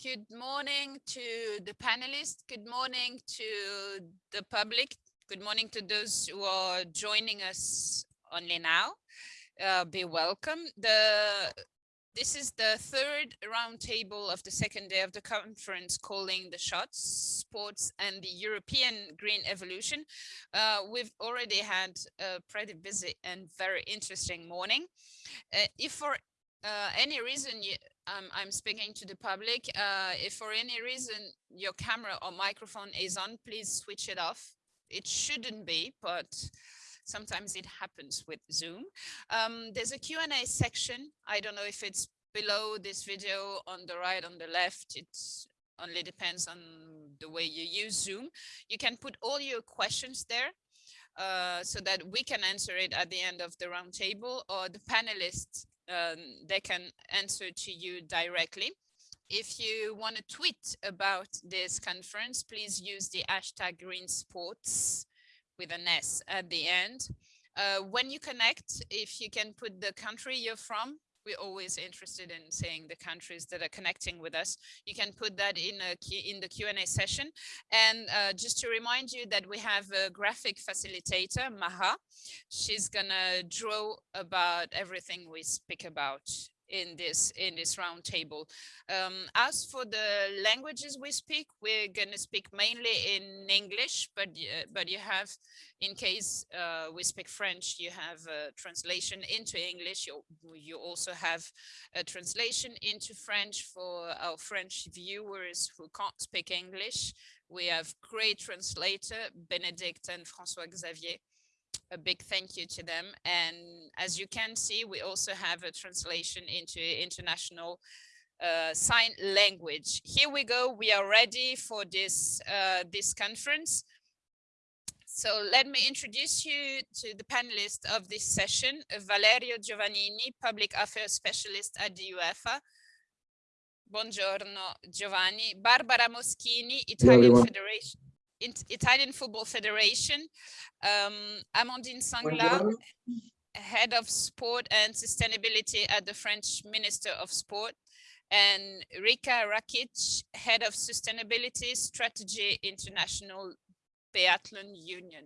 Good morning to the panelists. Good morning to the public. Good morning to those who are joining us only now. Uh, be welcome. The this is the third roundtable of the second day of the conference calling the shots, sports and the European green evolution. Uh, we've already had a pretty busy and very interesting morning. Uh, if for uh, any reason you, um, I'm speaking to the public, uh, if for any reason your camera or microphone is on, please switch it off. It shouldn't be, but sometimes it happens with Zoom. Um, there's a Q&A section. I don't know if it's below this video on the right, on the left. It only depends on the way you use Zoom. You can put all your questions there uh, so that we can answer it at the end of the roundtable or the panelists, um, they can answer to you directly. If you want to tweet about this conference, please use the hashtag green sports with an S at the end. Uh, when you connect, if you can put the country you're from, we're always interested in seeing the countries that are connecting with us. You can put that in a in the Q&A session. And uh, just to remind you that we have a graphic facilitator, Maha. She's gonna draw about everything we speak about in this in this roundtable. Um, as for the languages we speak, we're going to speak mainly in English, but uh, but you have, in case uh, we speak French, you have a translation into English. You you also have a translation into French for our French viewers who can't speak English. We have great translator Benedict and François Xavier a big thank you to them. And as you can see, we also have a translation into international uh, sign language. Here we go. We are ready for this, uh, this conference. So let me introduce you to the panelists of this session, Valerio Giovannini, Public Affairs Specialist at the UEFA. Buongiorno, Giovanni. Barbara Moschini, Italian Federation Italian Football Federation, um, Amandine Sangla, Head of Sport and Sustainability at the French Minister of Sport, and Rika Rakic, Head of Sustainability Strategy International Biathlon Union.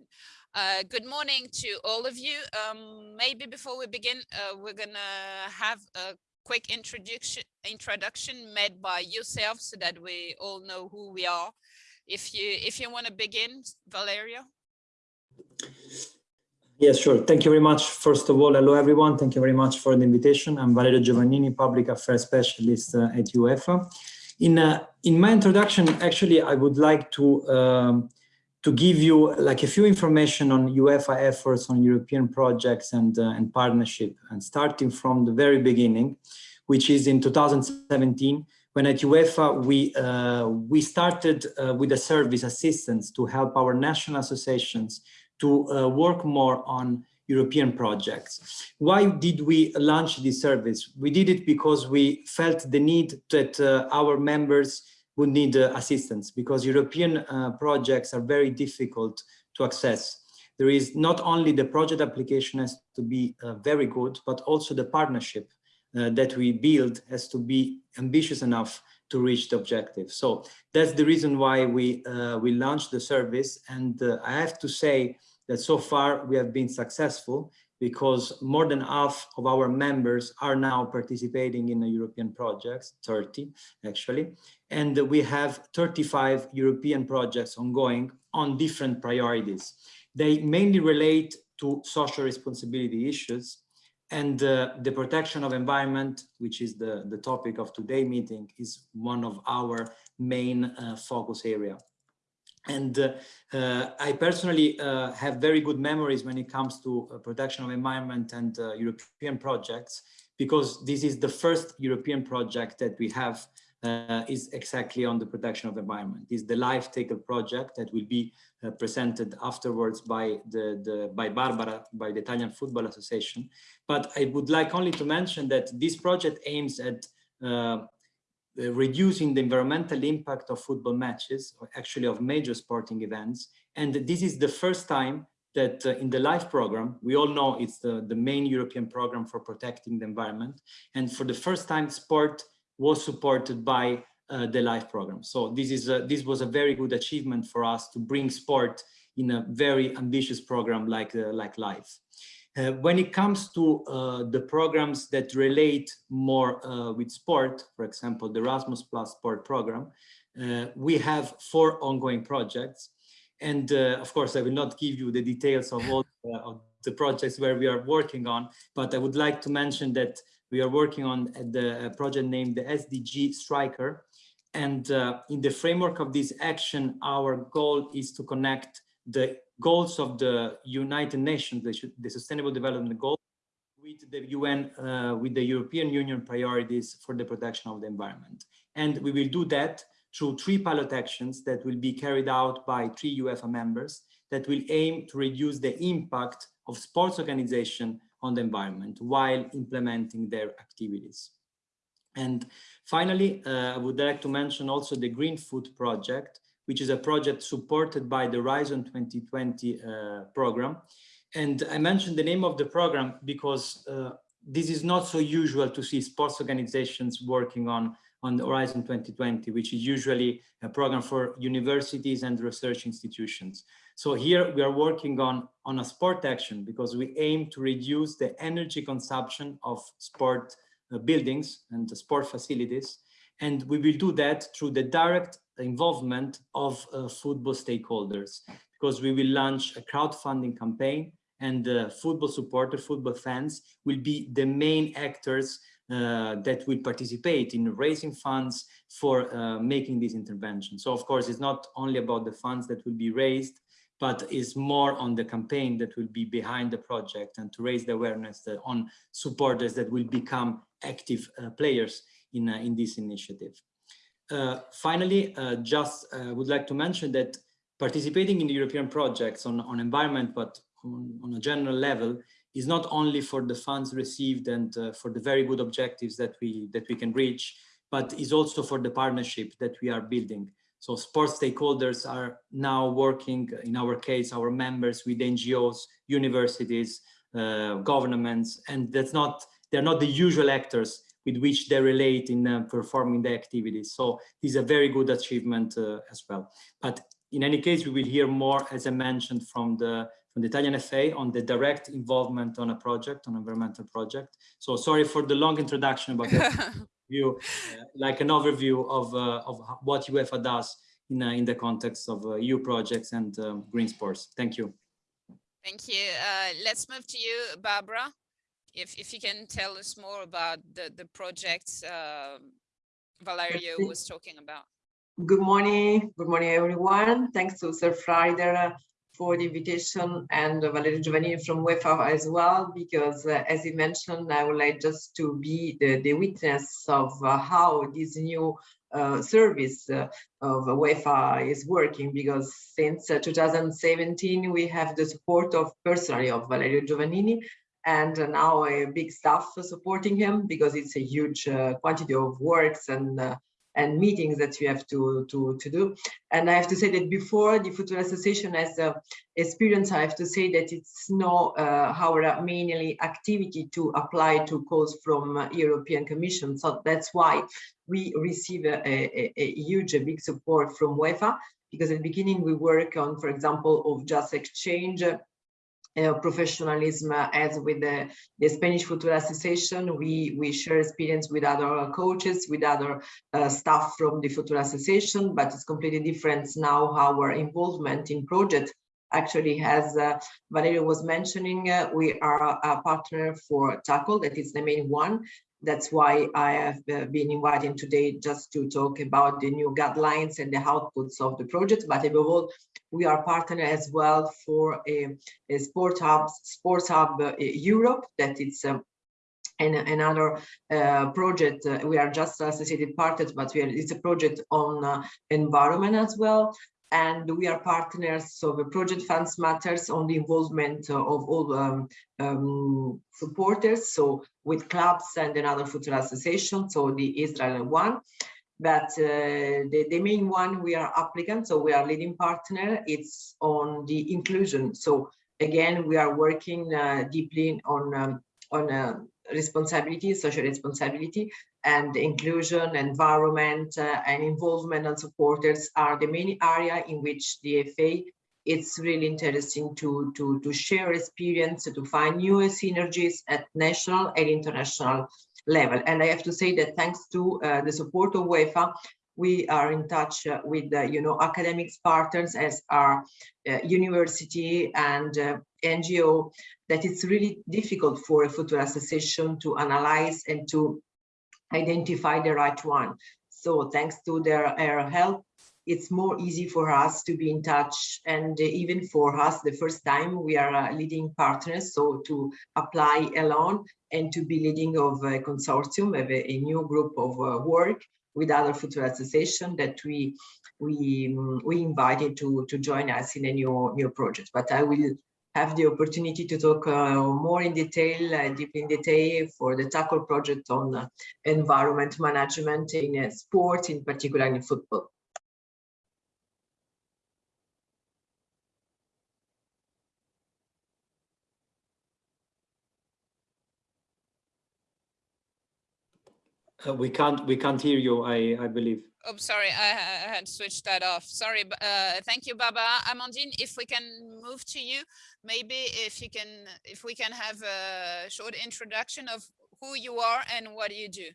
Uh, good morning to all of you. Um, maybe before we begin, uh, we're gonna have a quick introduction introduction made by yourself so that we all know who we are if you if you want to begin, Valerio. Yes, sure. Thank you very much. First of all, hello everyone. Thank you very much for the invitation. I'm Valerio Giovannini, Public Affairs Specialist uh, at UEFA. In uh, in my introduction, actually, I would like to um, to give you like a few information on UEFA efforts on European projects and uh, and partnership, and starting from the very beginning, which is in 2017 when at UEFA we uh, we started uh, with a service assistance to help our national associations to uh, work more on European projects. Why did we launch this service? We did it because we felt the need that uh, our members would need uh, assistance because European uh, projects are very difficult to access. There is not only the project application has to be very good, but also the partnership uh, that we build has to be ambitious enough to reach the objective. So that's the reason why we uh, we launched the service. And uh, I have to say that so far we have been successful because more than half of our members are now participating in the European projects, 30 actually. And we have 35 European projects ongoing on different priorities. They mainly relate to social responsibility issues and uh, the protection of environment, which is the, the topic of today's meeting, is one of our main uh, focus area. And uh, uh I personally uh, have very good memories when it comes to uh, protection of environment and European projects, because this is the first European project that we have uh, is exactly on the protection of environment. Is the Life Tackle project that will be uh, presented afterwards by the, the by Barbara, by the Italian Football Association. But I would like only to mention that this project aims at uh, reducing the environmental impact of football matches, or actually of major sporting events. And this is the first time that uh, in the LIFE program, we all know it's the, the main European program for protecting the environment. And for the first time, sport was supported by uh, the LIFE program. So this is a, this was a very good achievement for us to bring sport in a very ambitious program like uh, like LIFE. Uh, when it comes to uh, the programs that relate more uh, with sport, for example, the Erasmus Plus Sport program, uh, we have four ongoing projects. And uh, of course, I will not give you the details of all of the projects where we are working on, but I would like to mention that we are working on the project named the SDG Striker. And in the framework of this action, our goal is to connect the goals of the United Nations, the, the Sustainable Development Goals, with the UN, uh, with the European Union priorities for the protection of the environment. And we will do that through three pilot actions that will be carried out by three UEFA members that will aim to reduce the impact of sports organization on the environment while implementing their activities. And finally, uh, I would like to mention also the GreenFoot Project, which is a project supported by the Horizon 2020 uh, program. And I mentioned the name of the program because uh, this is not so usual to see sports organizations working on, on the Horizon 2020, which is usually a program for universities and research institutions. So here we are working on, on a sport action because we aim to reduce the energy consumption of sport uh, buildings and sport facilities. And we will do that through the direct involvement of uh, football stakeholders because we will launch a crowdfunding campaign and football supporters, football fans will be the main actors uh, that will participate in raising funds for uh, making this intervention. So of course, it's not only about the funds that will be raised, but is more on the campaign that will be behind the project and to raise the awareness on supporters that will become active uh, players in, uh, in this initiative. Uh, finally, uh, just uh, would like to mention that participating in the European projects on, on environment, but on, on, a general level, is not only for the funds received and uh, for the very good objectives that we that we can reach, but is also for the partnership that we are building. So sports stakeholders are now working, in our case, our members with NGOs, universities, uh, governments, and that's not, they're not the usual actors with which they relate in uh, performing the activities. So this is a very good achievement uh, as well. But in any case, we will hear more, as I mentioned, from the from the Italian FA on the direct involvement on a project, on an environmental project. So sorry for the long introduction, about but you uh, like an overview of uh, of what UEFA does in uh, in the context of EU projects and um, green sports. Thank you. Thank you. let's move to you, Barbara if if you can tell us more about the the projects uh, Valerio was talking about. Good morning, good morning everyone. Thanks to Surfrider for the invitation and Valerio Giovannini from UEFA as well, because uh, as he mentioned, I would like just to be the, the witness of uh, how this new uh, service uh, of UEFA is working because since uh, 2017 we have the support of personally of Valerio Giovannini and now a big staff supporting him because it's a huge uh, quantity of works and and meetings that you have to to to do. And i have to say that before the football association has uh, experience i have to say that it's not uh, our mainly activity to apply to calls from uh, european commission. So that's why we receive a, a, a huge a big support from uefa because at the beginning we work on for example of just exchange uh, professionalism uh, as with the, the, Spanish Football Association. We, we share experience with other coaches, with other uh, staff from the Football Association, but it's completely different now our involvement in project actually as uh, Valerio was mentioning, uh, we are a partner for Tackle, that is the main one, that's why I have uh, been invited today just to talk about the new guidelines and the outputs of the project. But above all, we are partner as well for a, a sport hub, sports hub uh, Europe that it's um, another uh, project uh, we are just associated partners but are, it's a project on uh, environment as well and we are partners of the project funds matters on the involvement of all um, um, supporters so with clubs and another football association so the israel one. But uh, the, the main one we are applicant so we are leading partner it's on the inclusion. So again we are working uh, deeply on um, on uh, responsibility, social responsibility, and inclusion, environment, uh, and involvement and supporters are the main area in which the FA it's really interesting to, to, to share experience, to find new synergies at national and international level. And I have to say that thanks to uh, the support of UEFA, we are in touch uh, with, uh, you know, academics partners as our uh, university and uh, NGO, that it's really difficult for a football association to analyze and to identify the right one. So thanks to their, their help, it's more easy for us to be in touch and even for us the first time we are uh, leading partners so to apply alone and to be leading of a consortium of a, a new group of uh, work with other future association that we we um, we invited to to join us in a new new project but i will have the opportunity to talk uh, more in detail, uh, deep in detail for the tackle project on uh, environment management in sports, in particular in football. We can't we can't hear you. I I believe. Oh, sorry, I, I had switched that off. Sorry, uh, thank you, Baba. Amandine, if we can move to you, maybe if you can, if we can have a short introduction of who you are and what you do.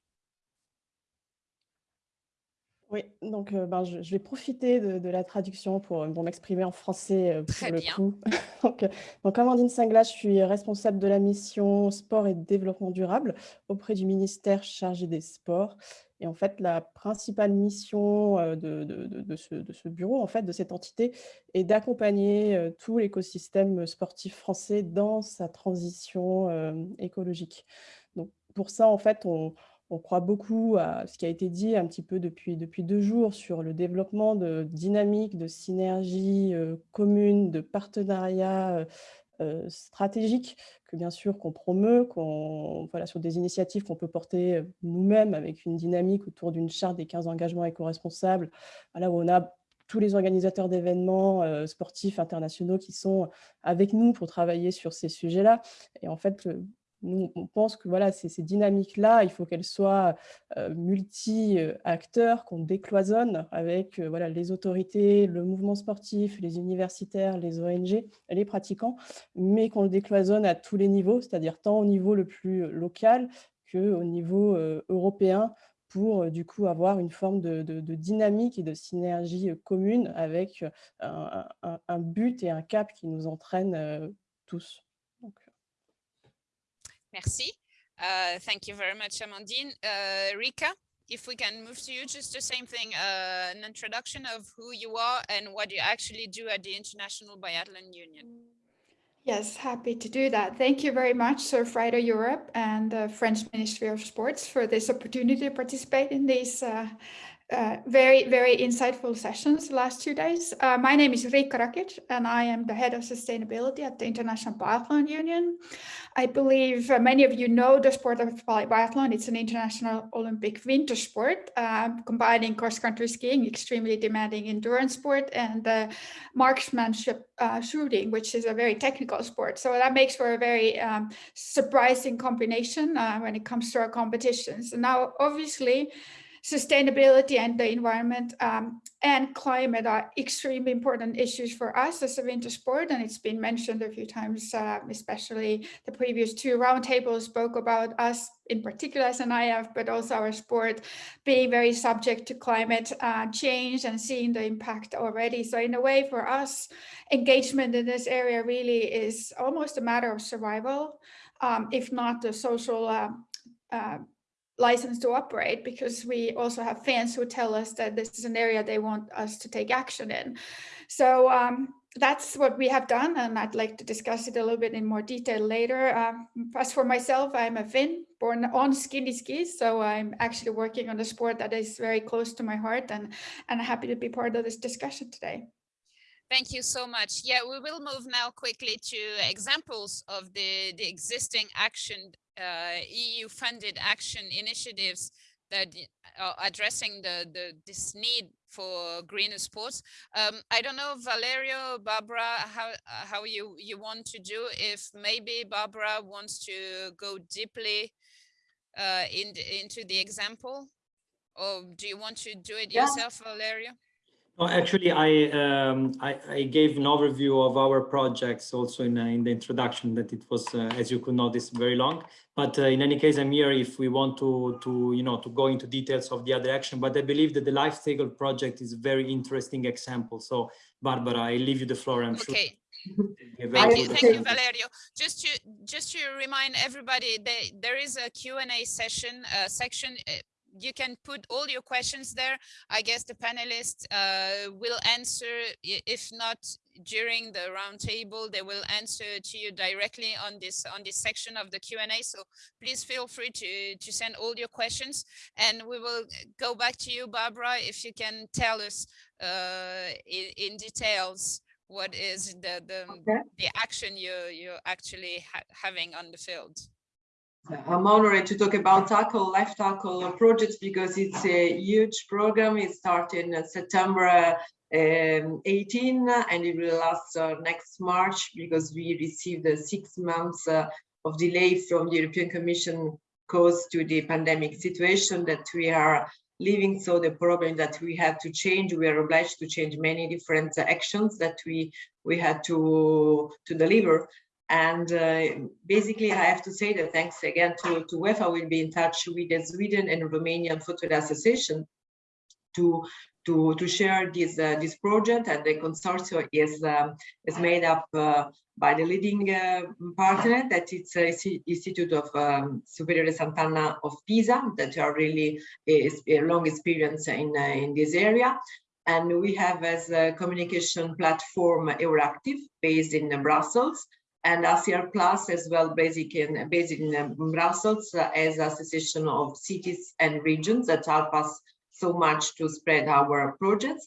Oui, donc euh, ben, je, je, vais profiter de, de la traduction pour, pour m'exprimer en français euh, pour Très le bien. coup. donc, euh, donc, Amandine Singlas, je suis responsable de la mission sport et développement durable auprès du ministère chargé des sports. Et en fait, la principale mission euh, de, de, de, ce, bureau, en fait, de cette entité, est d'accompagner euh, tout l'écosystème sportif français dans sa transition euh, écologique. Donc, pour ça, en fait, on, on croit beaucoup à ce qui a été dit un petit peu depuis, depuis deux jours sur le développement de dynamiques, de synergies euh, communes, de partenariats euh, stratégiques que bien sûr qu'on promeut, qu'on voilà, sur des initiatives qu'on peut porter nous-mêmes avec une dynamique autour d'une charte des 15 engagements éco-responsables, voilà, où on a tous les organisateurs d'événements euh, sportifs internationaux qui sont avec nous pour travailler sur ces sujets-là. Et en fait, nous, on pense que voilà, ces, dynamiques-là, il faut qu'elles soient euh, multi-acteurs, qu'on décloisonne avec euh, voilà, les autorités, le mouvement sportif, les universitaires, les ONG, les pratiquants, mais qu'on le décloisonne à tous les niveaux, c'est-à-dire tant au niveau le plus local qu'au niveau euh, européen, pour du coup avoir une forme de, dynamique et de synergie commune avec un, but et un cap qui nous entraînent tous. Merci. Uh, thank you very much, Amandine. Uh, Rika, if we can move to you, just the same thing, uh, an introduction of who you are and what you actually do at the International Biathlon Union. Yes, happy to do that. Thank you very much, Surfrider Europe and the French Ministry of Sports for this opportunity to participate in these uh, uh, very, very insightful sessions the last two days. Uh, my name is Rika Rakic, and I am the head of sustainability at the International Biathlon Union. I believe uh, many of you know the sport of biathlon. It's an international Olympic winter sport, uh, combining cross-country skiing, extremely demanding endurance sport, and uh, marksmanship uh, shooting, which is a very technical sport. So that makes for a very um, surprising combination when it comes to our competitions. Now, obviously, sustainability and the environment um, and climate are extremely important issues for us as a winter sport. And it's been mentioned a few times, uh, especially the previous two roundtables spoke about us in particular as an IF, but also our sport being very subject to climate uh, change and seeing the impact already. So in a way for us, engagement in this area really is almost a matter of survival, um, if not the social uh, uh, license to operate because we also have fans who tell us that this is an area they want us to take action in. So um, that's what we have done and I'd like to discuss it a little bit in more detail later. Um, as for myself, I'm a Finn born on skinny skis, so I'm actually working on a sport that is very close to my heart and, and happy to be part of this discussion today. Thank you so much. Yeah, we will move now quickly to examples of the, the existing action uh, EU funded action initiatives that are addressing the, the this need for greener sports. Um, I don't know, Valerio, Barbara, how how you you want to do. If maybe Barbara wants to go deeply uh, in, into the example, or do you want to do it Yeah. yourself, Valerio? No, actually, I, um, I, I gave an overview of our projects also in, uh, in the introduction that it was, uh, as you could notice, very long. But uh, in any case, I'm here if we want to, to, you know, to go into details of the other action. But I believe that the Life Tackle project is a very interesting example. So, Barbara, I leave you the floor. I'm sure. Okay, a thank you, thank you. Valerio. Just to just to remind everybody, they, there is a Q&A session uh, section. You can put all your questions there. I guess the panelists uh, will answer. If not during the roundtable, they will answer to you directly on this on this section of the Q&A. So please feel free to to send all your questions, and we will go back to you, Barbara, if you can tell us uh, in, in details what is the the, Okay. the action you you're actually ha having on the field. I'm honored to talk about Tackle, Life Tackle project because it's a huge program. It started in September um, 18 and it will last uh, next March because we received a six months uh, of delay from the European Commission caused to the pandemic situation that we are living. So the problem that we had to change, we are obliged to change many different actions that we we had to to deliver. And uh, basically, I have to say that thanks again to, to UEFA, we'll be in touch with the Sweden and Romanian Football Association to to to share this uh, this project. And the consortium is um, is made up uh, by the leading uh, partner that it's uh, Institute of um, Superiore Sant'Anna of Pisa that are really is a long experience in uh, in this area. And we have as a communication platform Euractiv based in Brussels and ACR Plus as well, basic in, based in um, Brussels uh, as association of cities and regions that help us so much to spread our projects.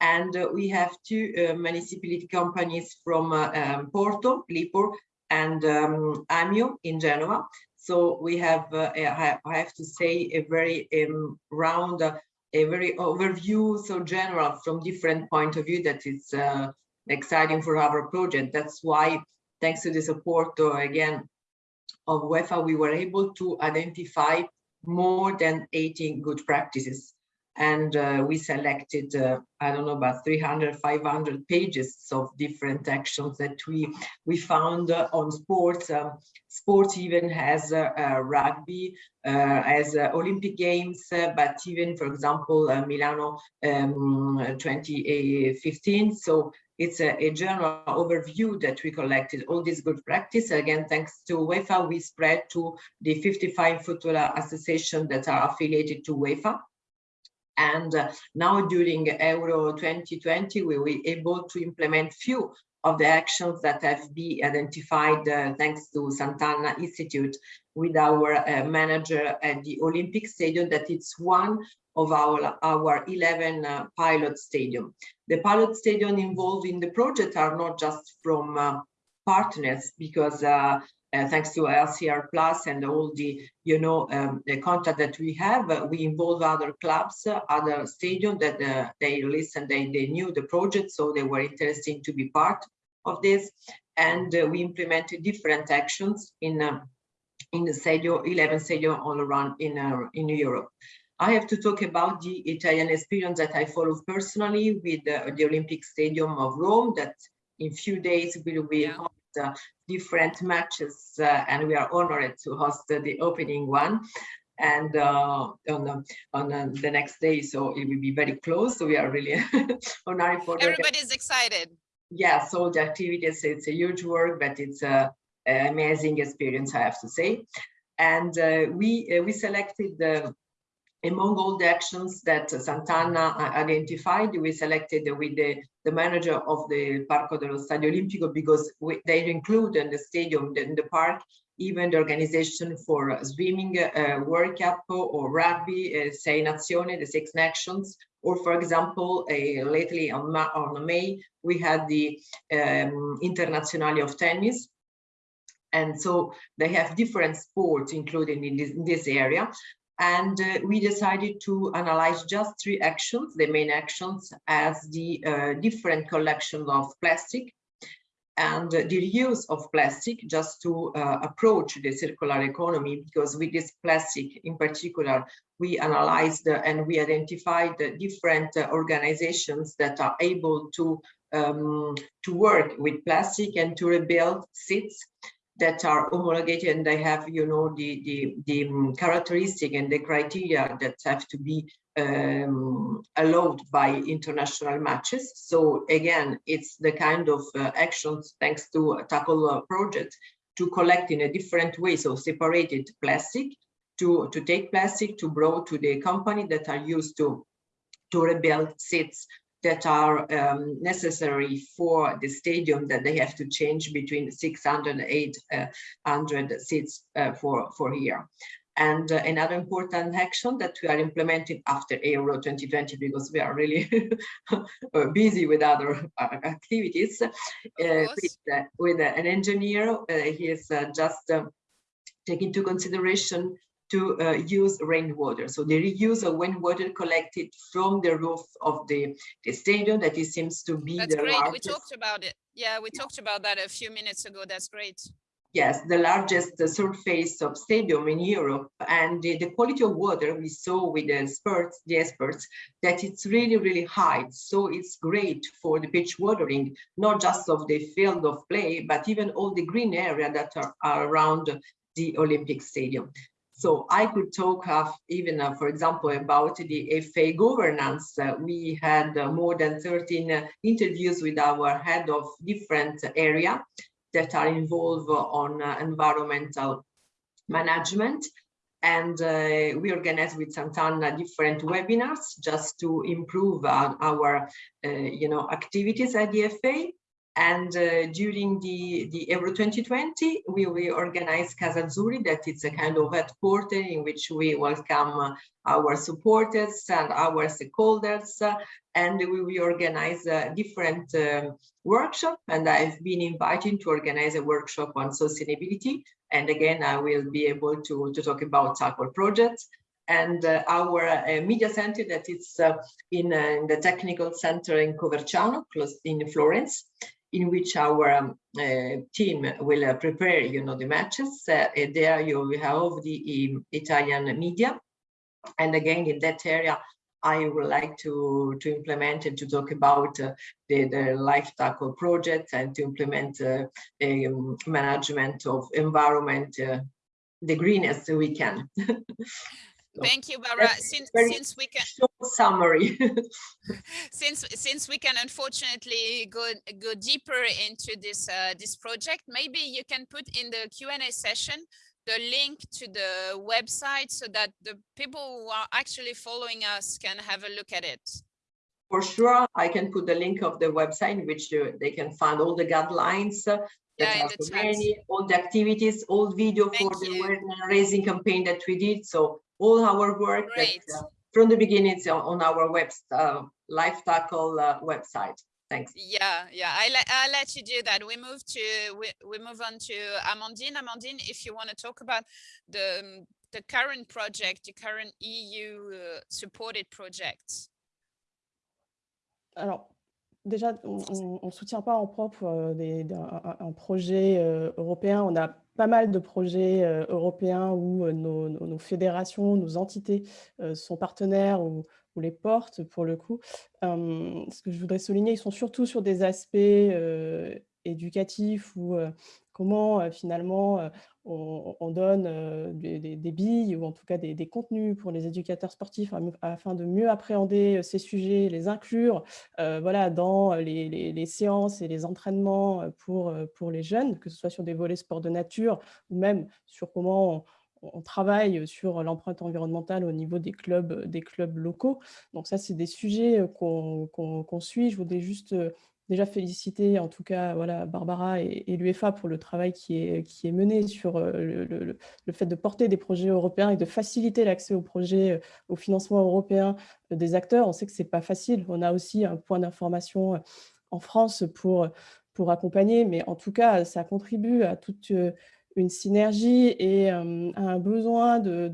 And uh, we have two uh, municipality companies from uh, um, Porto, Lipor, and um, AMIU in Genoa. So we have, uh, I have- to say, a very um, round, uh, a very overview, so general from different point of view that is exciting for our project. That's why thanks to the support uh, again of UEFA, we were able to identify more than 18 good practices. And uh, we selected, uh, I don't know, about 300, 500 pages of different actions that we we found uh, on sports. Um, sports even has uh, uh, rugby, uh, as Olympic Games, but even, for example, Milano um, 2015. So it's a, a general overview that we collected all this good practice. Again, thanks to UEFA, we spread to the 55 football associations that are affiliated to UEFA. And uh, now during Euro 2020, we were able to implement few of the actions that have been identified uh, thanks to Sant'Anna Institute with our uh, manager at the Olympic Stadium, that it's one of our, our 11 uh, pilot stadium. The pilot stadium involved in the project are not just from uh, partners because uh, thanks to ACR Plus and all the, you know, um, the contact that we have, uh, we involve other clubs, uh, other stadium that they listened, they, they knew the project, so they were interested to be part of this. And uh, we implemented different actions in um, in the stadium, 11 stadium all around in uh, in Europe. I have to talk about the Italian experience that I follow personally with the Olympic Stadium of Rome that in few days will be Yeah. Uh, different matches uh, and we are honored to host uh, the opening one and uh, on, the, on uh, the next day so it will be very close so we are really honored for the Everybody's excited. yeah, so the activities, it's a huge work, but it's a, amazing experience, I have to say. And uh, we uh, we selected the among all the actions that Sant'Anna uh, identified, we selected with the, the manager of the Parco dello Stadio Olimpico because we, they include in the stadium, in the park, even the organization for swimming, uh, World Cup or rugby, uh, Sei Nazioni, the Six Nations, or for example, uh, lately on, Ma on May, we had the um, Internazionale of Tennis. And so they have different sports included in this, in this area. And uh, we decided to analyze just three actions, the main actions as the uh, different collection of plastic and the reuse of plastic just to uh, approach the circular economy because with this plastic in particular we analyzed and we identified different organizations that are able to um, to work with plastic and to rebuild seats that are homologated and they have, you know, the, the, the um, characteristic and the criteria that have to be um, allowed by international matches. So again, it's the kind of uh, actions thanks to a tackle uh, project to collect in a different way, so separated plastic, to, to take plastic to bring to the company that are used to, to rebuild seats that are um, necessary for the stadium that they have to change between 600 and 800 seats uh, for, for here. And uh, another important action that we are implementing after Euro 2020, because we are really busy with other uh, activities, uh, with, uh, with an engineer, he is just taking into consideration to uh, use rainwater. So the reuse of rainwater collected from the roof of the, the stadium that it seems to be That's the great. largest. We talked about it. Yeah, we talked about that a few minutes ago. That's great. Yes, the largest uh, surface of stadium in Europe and the, the, quality of water we saw with the experts, the experts, that it's really, really high. So it's great for the pitch watering, not just of the field of play, but even all the green area that are, are around the Olympic Stadium. So I could talk of even, uh, for example, about the FA governance. Uh, we had uh, more than 13 uh, interviews with our head of different area that are involved on uh, environmental management. And uh, we organized with Sant'Anna different webinars just to improve our, you know, activities at the FA. And uh, during the, the Euro 2020, we will organize Casa Azzurri, that it's a kind of headquarter in which we welcome uh, our supporters and our stakeholders. Uh, and we will organize a different um, workshop. And I've been invited to organize a workshop on sustainability. And again, I will be able to, to talk about Circle projects and uh, our uh, media center that is uh, in, in, the technical center in Coverciano, close in Florence in which our um, uh, team will uh, prepare, you know, the matches. Uh, there you have the um, Italian media. And again, in that area, I would like to, to implement and to talk about uh, the, the Life Tackle project and to implement uh, um, management of environment uh, the greenest we can. Thank you, Barbara. Since, since we can summary. since since we can unfortunately go go deeper into this uh, this project, maybe you can put in the Q and A session the link to the website so that the people who are actually following us can have a look at it. For sure, I can put the link of the website in which they can find all the guidelines uh, yeah, many, all the activities, all video Thank for you. the raising campaign that we did. So all our work that, uh, from the beginning on, on our web uh, Life Tackle uh, website. Thanks. Yeah, yeah, I let I let you do that. We move to we, we move on to Amandine. Amandine, if you want to talk about the um, the current project, the current EU uh, supported projects. Alors, déjà, on ne soutient pas en propre euh, des, un, un, projet euh, européen. On a pas mal de projets euh, européens où euh, nos, fédérations, nos entités sont partenaires ou, les portent pour le coup. ce que je voudrais souligner, ils sont surtout sur des aspects éducatifs ou comment finalement on, donne des, billes ou en tout cas des, contenus pour les éducateurs sportifs afin de mieux appréhender ces sujets, les inclure voilà, dans les, séances et les entraînements pour, pour les jeunes, que ce soit sur des volets sport de nature ou même sur comment on, travaille sur l'empreinte environnementale au niveau des clubs, des clubs locaux. Donc ça, c'est des sujets qu'on suit. Je voudrais juste déjà féliciter en tout cas voilà, Barbara et, l'UEFA pour le travail qui est, mené sur euh, le, fait de porter des projets européens et de faciliter l'accès aux projets, euh, au financement européen euh, des acteurs. On sait que ce n'est pas facile. On a aussi un point d'information en France pour, accompagner, mais en tout cas, ça contribue à toute une synergie et à un besoin de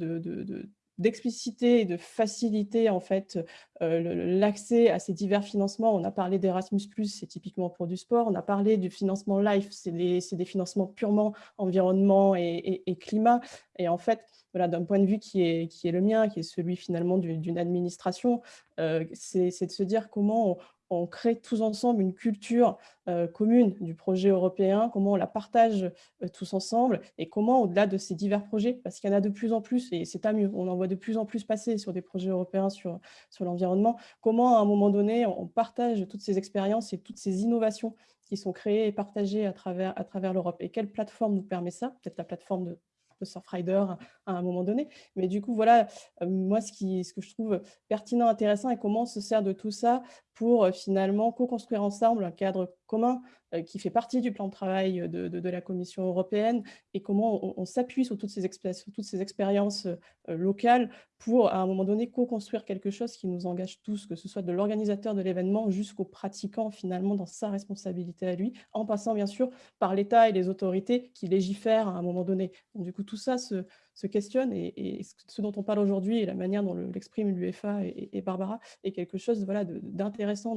d'expliciter et de faciliter en fait l'accès à ces divers financements. On a parlé d'Erasmus+, c'est typiquement pour du sport. On a parlé du financement LIFE, c'est des, financements purement environnement et, climat. Et en fait, voilà, d'un point de vue qui est, le mien, qui est celui finalement d'une administration, c'est de se dire comment on, on crée tous ensemble une culture euh, commune du projet européen, comment on la partage euh, tous ensemble et comment, au-delà de ces divers projets, parce qu'il y en a de plus en plus, et c'est à mieux, on en voit de plus en plus passer sur des projets européens sur, l'environnement, comment à un moment donné, on partage toutes ces expériences et toutes ces innovations qui sont créées et partagées à travers, à travers l'Europe. Et quelle plateforme nous permet ça? Peut-être la plateforme de de Surfrider à un moment donné. Mais du coup, voilà, euh, moi, ce, qui, ce que je trouve pertinent, intéressant, et comment on se sert de tout ça pour euh, finalement co-construire ensemble un cadre commun euh, qui fait partie du plan de travail de, de, la Commission européenne et comment on, s'appuie sur toutes ces, toutes ces expériences locales pour, à un moment donné, co-construire quelque chose qui nous engage tous, que ce soit de l'organisateur de l'événement jusqu'au pratiquant, finalement, dans sa responsabilité à lui, en passant, bien sûr, par l'État et les autorités qui légifèrent à un moment donné. Du coup, tout ça se, se questionne et, ce dont on parle aujourd'hui et la manière dont l'exprime l'UEFA et, Barbara est quelque chose voilà, d'intéressant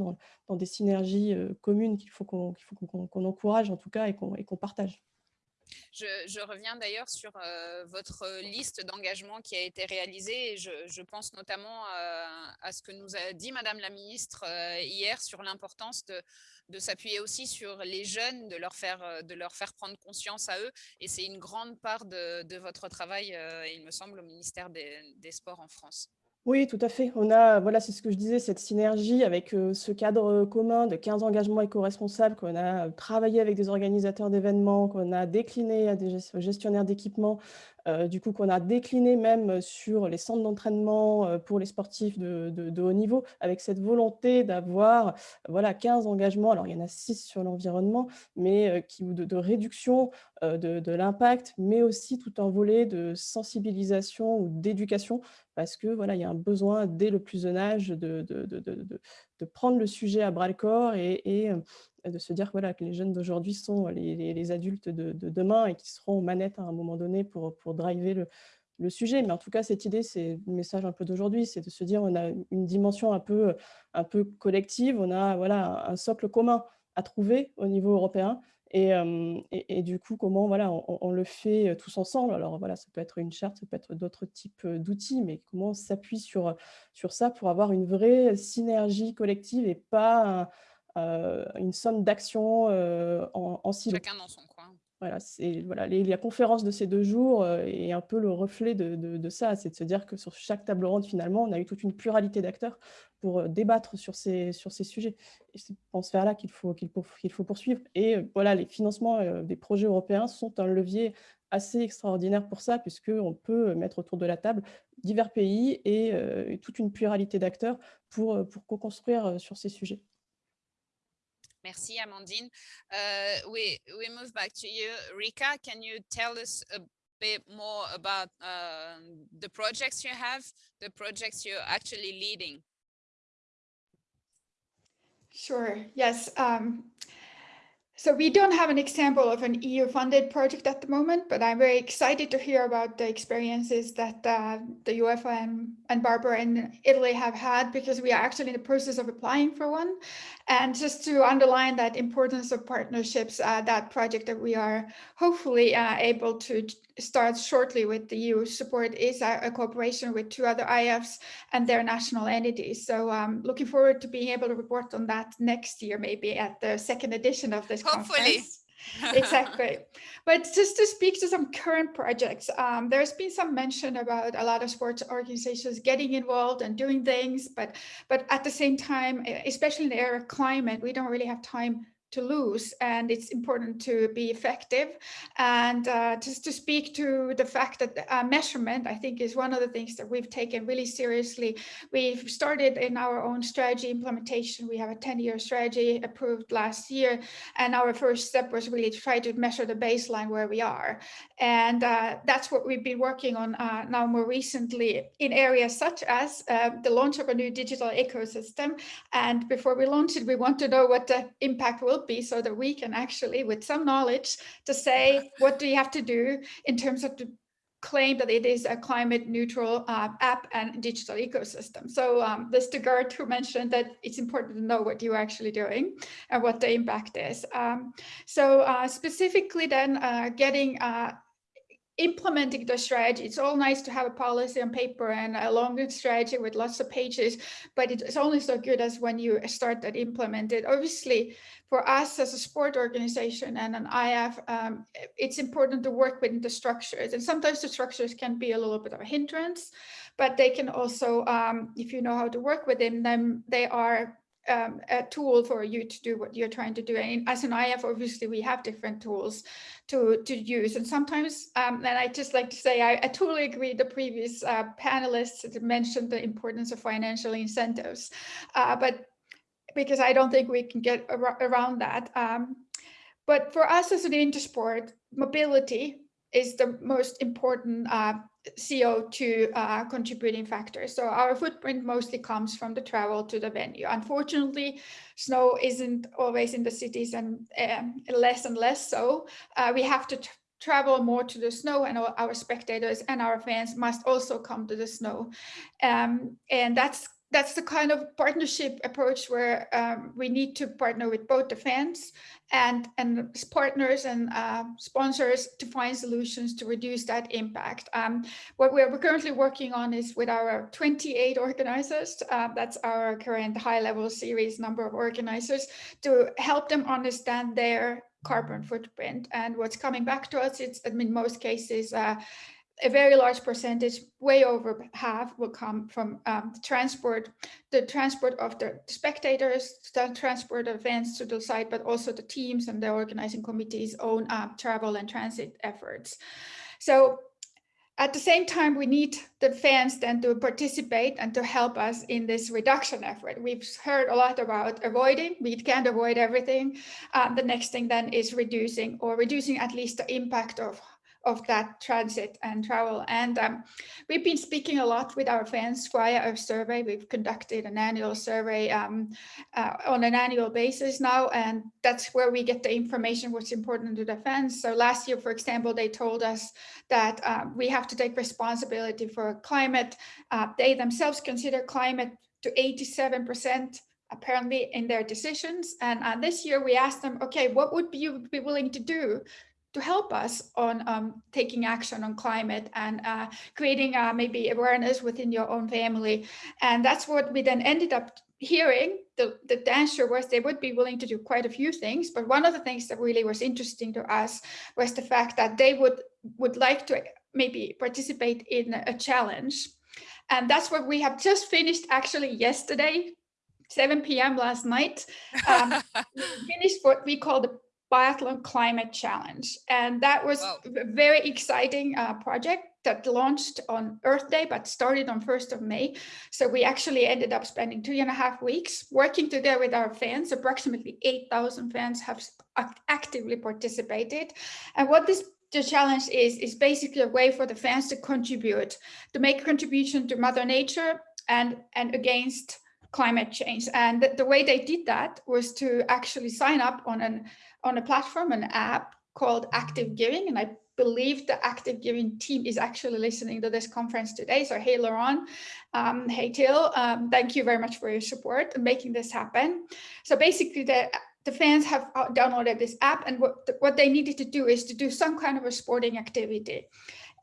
dans, des synergies euh, communes qu'il faut qu'on encourage en tout cas et qu'on partage. Je, reviens d'ailleurs sur euh, votre liste d'engagement qui a été réalisée et je, pense notamment euh, à ce que nous a dit Madame la Ministre hier sur l'importance de, de s'appuyer aussi sur les jeunes, de leur faire, de leur faire prendre conscience à eux. Et c'est une grande part de, votre travail, il me semble, au ministère des Sports en France. Oui, tout à fait. On a, voilà, c'est ce que je disais, cette synergie avec ce cadre commun de 15 engagements éco-responsables qu'on a travaillé avec des organisateurs d'événements, qu'on a décliné à des gestionnaires d'équipements, du coup qu'on a décliné même sur les centres d'entraînement pour les sportifs de, haut niveau, avec cette volonté d'avoir voilà, 15 engagements, alors il y en a 6 sur l'environnement, mais qui, de, de réduction de, l'impact, mais aussi tout un volet de sensibilisation ou d'éducation, parce que voilà, il y a un besoin dès le plus jeune âge de, de prendre le sujet à bras le corps et, de se dire voilà, que les jeunes d'aujourd'hui sont les, adultes de, demain et qui seront aux manettes à un moment donné pour, pour driver le, le sujet. Mais en tout cas, cette idée, c'est le message un peu d'aujourd'hui, c'est de se dire on a une dimension un peu, un peu collective, on a voilà, un socle commun à trouver au niveau européen et, du coup, comment voilà, on, le fait tous ensemble Alors voilà, ça peut être une charte, ça peut être d'autres types d'outils, mais comment on s'appuie sur, sur ça pour avoir une vraie synergie collective et pas une somme d'actions en, en silo. Chacun dans son coin. Voilà, voilà, la conférence de ces deux jours est un peu le reflet de, ça, c'est de se dire que sur chaque table ronde, finalement, on a eu toute une pluralité d'acteurs pour débattre sur ces, sur ces sujets. Et c'est dans ce là qu'il faut, qu'il faut, poursuivre. Et voilà, les financements des projets européens sont un levier assez extraordinaire pour ça, puisqu'on peut mettre autour de la table divers pays et, toute une pluralité d'acteurs pour, pour co-construire sur ces sujets. Merci, Amandine. Uh, we, we move back to you. Rika, can you tell us a bit more about uh, the projects you have, the projects you're actually leading? Sure, yes. Um, so we don't have an example of an EU-funded project at the moment, but I'm very excited to hear about the experiences that uh, the UEFA and, and Barbara in Italy have had, because we are actually in the process of applying for one. And just to underline that importance of partnerships, uh, that project that we are hopefully uh, able to start shortly with the EU support is a, a, cooperation with two other IFs and their national entities. So um, looking forward to being able to report on that next year, maybe at the second edition of this Hopefully. conference. exactly. But just to speak to some current projects, um, there's been some mention about a lot of sports organizations getting involved and doing things, but but at the same time, especially in the area of climate, we don't really have time to lose and it's important to be effective. And uh, just to speak to the fact that uh, measurement I think is one of the things that we've taken really seriously. We've started in our own strategy implementation. We have a 10-year strategy approved last year and our first step was really to try to measure the baseline where we are. And uh, that's what we've been working on uh, now more recently in areas such as uh, the launch of a new digital ecosystem. And before we launch it we want to know what the impact will be so that we can actually, with some knowledge, to say what do you have to do in terms of to claim that it is a climate neutral uh, app and digital ecosystem. So um, this to Gert who mentioned that it's important to know what you're actually doing and what the impact is. Um, so uh, specifically then uh, getting uh, implementing the strategy. It's all nice to have a policy on paper and a longer strategy with lots of pages, but it's only so good as when you start that implement it. Obviously, for us as a sport organization and an IF, um, it's important to work within the structures. And sometimes the structures can be a little bit of a hindrance, but they can also, um, if you know how to work within them, they are um, a tool for you to do what you're trying to do. And as an IF, obviously, we have different tools to, to use. And sometimes, um, and I just like to say, I, I totally agree the previous uh, panelists mentioned the importance of financial incentives. Uh, but because I don't think we can get ar around that. Um, but for us as an intersport, mobility is the most important uh, CO2 uh, contributing factors. So our footprint mostly comes from the travel to the venue. Unfortunately, snow isn't always in the cities and um, less and less so. Uh, we have to travel more to the snow and our spectators and our fans must also come to the snow. Um, and that's that's the kind of partnership approach where um, we need to partner with both the fans and, and partners and uh, sponsors to find solutions to reduce that impact. Um, what we're currently working on is with our 28 organizers, uh, that's our current high level series number of organizers, to help them understand their carbon footprint. And what's coming back to us, it's in most cases, uh, a very large percentage, way over half, will come from um, the transport, the transport of the spectators, the transport of events to the site, but also the teams and the organizing committee's own uh, travel and transit efforts. So at the same time, we need the fans then to participate and to help us in this reduction effort. We've heard a lot about avoiding, we can't avoid everything. Uh, the next thing then is reducing or reducing at least the impact of of that transit and travel. And um, we've been speaking a lot with our fans via a survey. We've conducted an annual survey um, uh, on an annual basis now, and that's where we get the information what's important to the fans. So last year, for example, they told us that uh, we have to take responsibility for climate. Uh, they themselves consider climate to 87% apparently in their decisions. And uh, this year we asked them, okay, what would you be willing to do to help us on um, taking action on climate and uh, creating uh, maybe awareness within your own family. And that's what we then ended up hearing. The, the answer was they would be willing to do quite a few things. But one of the things that really was interesting to us was the fact that they would, would like to maybe participate in a challenge. And that's what we have just finished actually yesterday, 7 p.m. last night. Um, finished what we call the Biathlon Climate Challenge. And that was wow. a very exciting uh, project that launched on Earth Day, but started on 1st of May. So we actually ended up spending two and a half weeks working together with our fans. Approximately 8,000 fans have actively participated. And what this the challenge is, is basically a way for the fans to contribute, to make a contribution to Mother Nature and, and against climate change. And the, the way they did that was to actually sign up on an on a platform, an app called Active Giving. And I believe the Active Giving team is actually listening to this conference today. So hey, Laurent, um, hey, Till, um, thank you very much for your support in making this happen. So basically the the fans have uh, downloaded this app and what, what they needed to do is to do some kind of a sporting activity.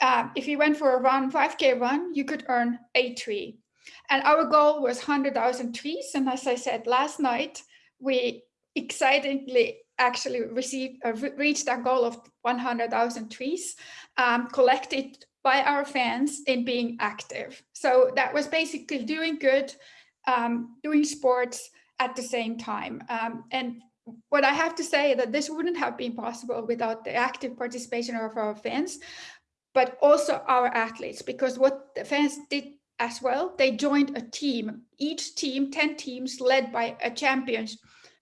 Uh, if you went for a run, 5K run, you could earn a tree. And our goal was 100,000 trees. And as I said last night, we excitingly actually received uh, reached that goal of 100,000 trees um, collected by our fans in being active. So that was basically doing good, um, doing sports at the same time. Um, and what I have to say that this wouldn't have been possible without the active participation of our fans, but also our athletes, because what the fans did as well, they joined a team, each team, 10 teams led by a champion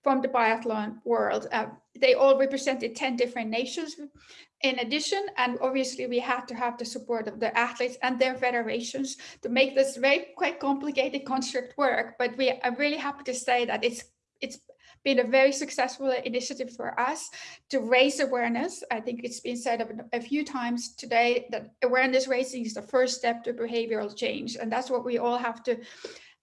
from the biathlon world. Uh, they all represented 10 different nations in addition, and obviously we had to have the support of the athletes and their federations to make this very quite complicated construct work. But we are really happy to say that it's it's been a very successful initiative for us to raise awareness. I think it's been said a, few times today that awareness raising is the first step to behavioral change. And that's what we all have to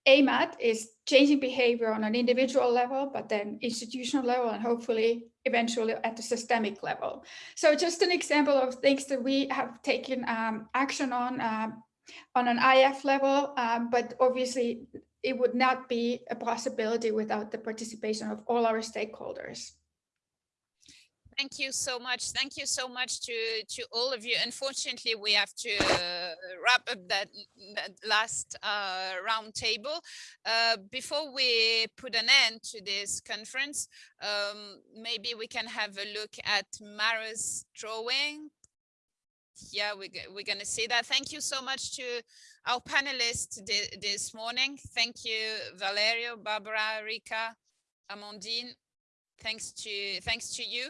aim at is changing behavior on an individual level, but then institutional level and hopefully eventually at the systemic level. So just an example of things that we have taken um, action on uh, on an IF level, um, but obviously it would not be a possibility without the participation of all our stakeholders. Thank you so much. Thank you so much to, to all of you. Unfortunately, we have to uh, wrap up that, that last uh, round table. Uh, before we put an end to this conference, um, maybe we can have a look at Mara's drawing. Yeah, we, we're going to see that. Thank you so much to our panelists this morning. Thank you, Valerio, Barbara, Rika, Amandine. Thanks to thanks to you.